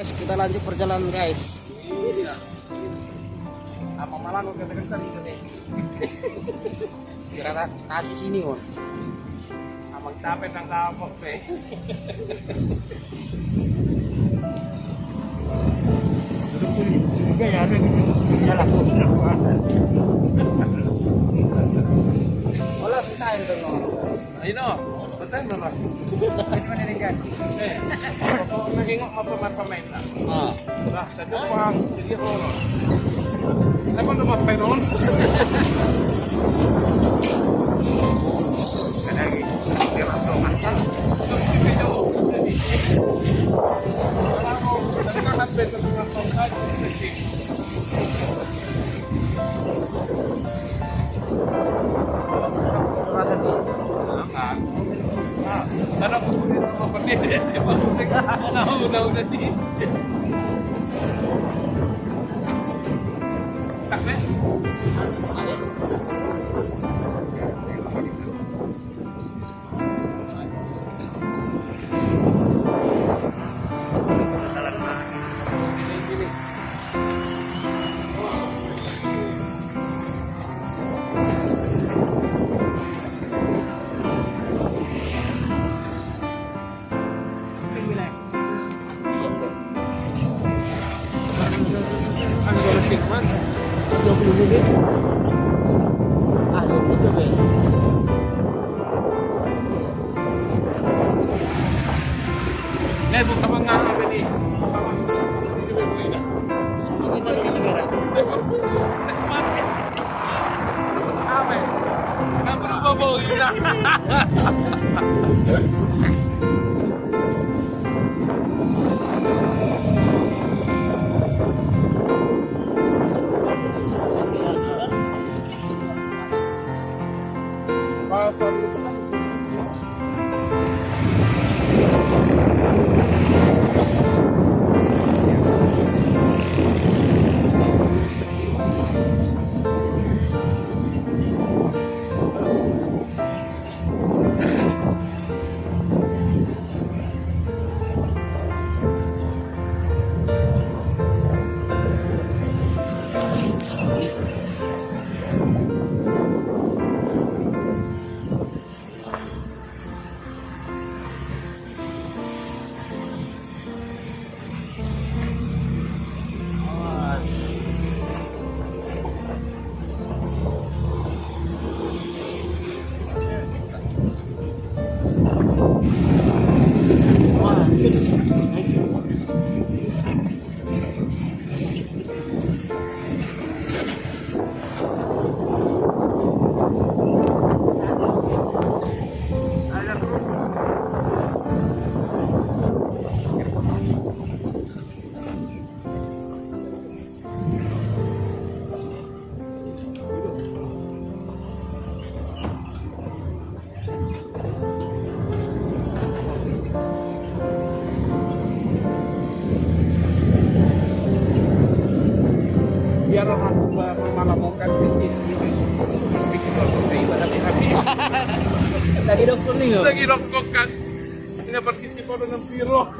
Guys, kita lanjut perjalanan guys. Iya. Apa malah lu kata-kata itu nih? Kira kasih sini mon. Amang capek nang kapok pe. Juga ya ada ya lah Wala kita itu no. Eh. Ah. Lah. Kanagi, kira ko man. Video, jadi. Wala ko, dali ka natin sa mga una, una, Nek, utawang nga ka ni. Hindi ko muna. Sumama ba. Amen. Nabubo ba ina? Tadi dokter nih. yo. lagi rokok kan ini partisipo dengan piro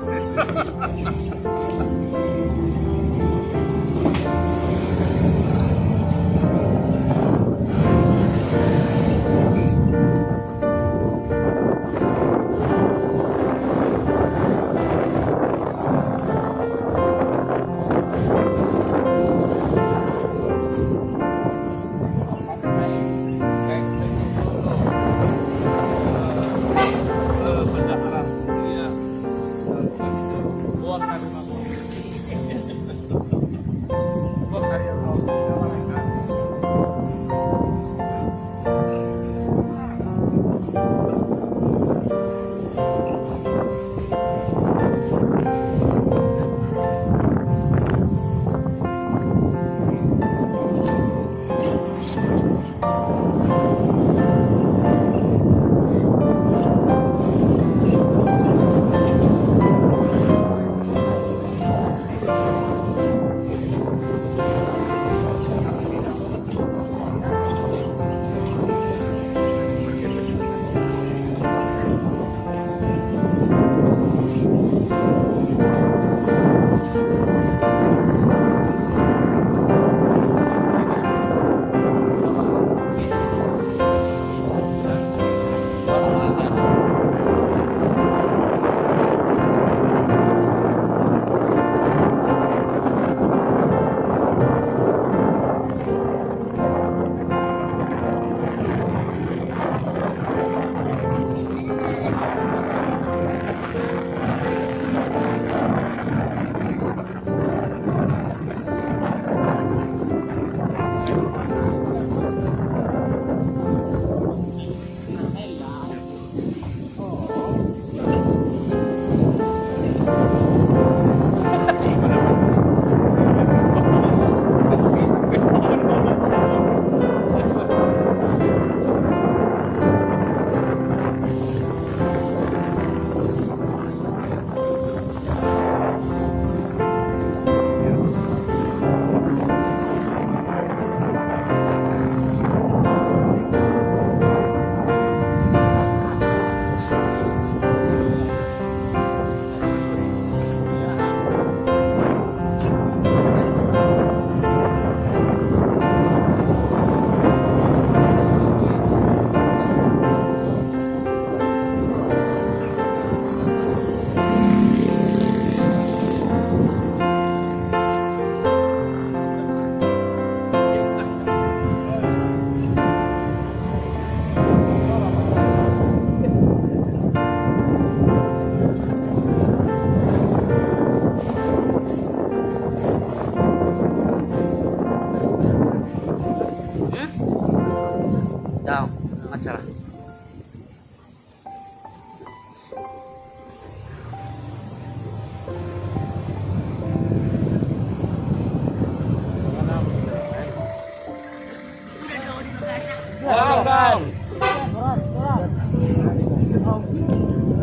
Ikan.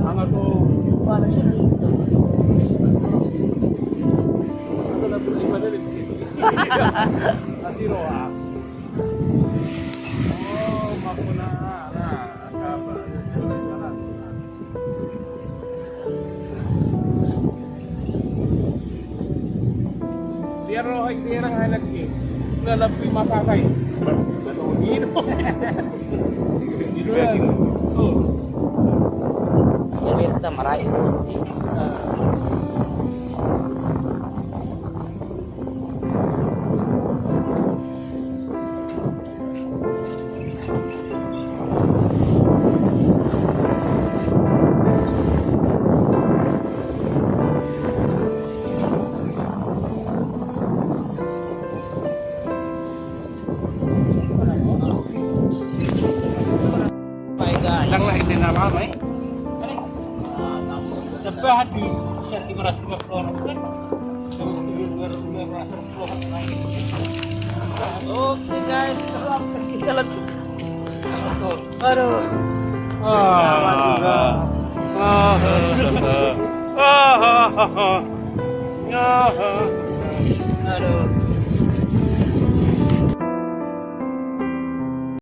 Ano to? Ito na tuloy madali. Atiro ah. Oh, makuna na. Akaba. Liaro Lalapi masakay. Balungin. Dito yan. Oh. Ini kita marahin Tebah di lima puluh orang kan? Oke guys, kita jalan. Aduh. Ah. Ah. Ah. Ah. Aduh.